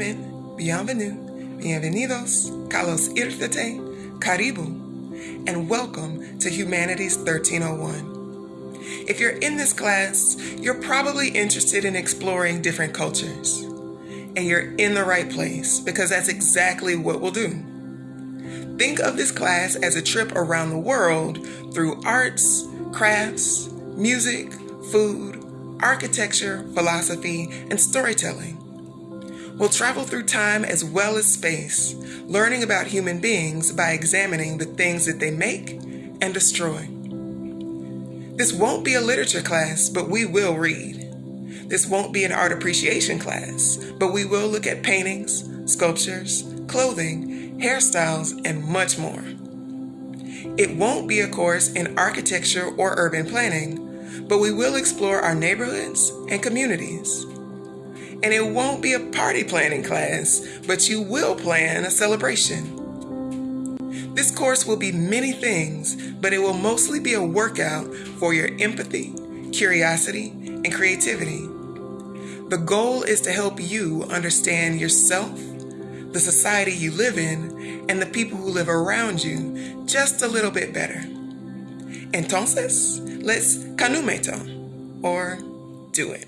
In, bienvenue, bienvenidos, kalos irte, karibu, and welcome to Humanities 1301. If you're in this class, you're probably interested in exploring different cultures. And you're in the right place because that's exactly what we'll do. Think of this class as a trip around the world through arts, crafts, music, food, architecture, philosophy, and storytelling. We'll travel through time as well as space, learning about human beings by examining the things that they make and destroy. This won't be a literature class, but we will read. This won't be an art appreciation class, but we will look at paintings, sculptures, clothing, hairstyles, and much more. It won't be a course in architecture or urban planning, but we will explore our neighborhoods and communities. And it won't be a party planning class, but you will plan a celebration. This course will be many things, but it will mostly be a workout for your empathy, curiosity, and creativity. The goal is to help you understand yourself, the society you live in, and the people who live around you just a little bit better. Entonces, let's canumeto, or do it.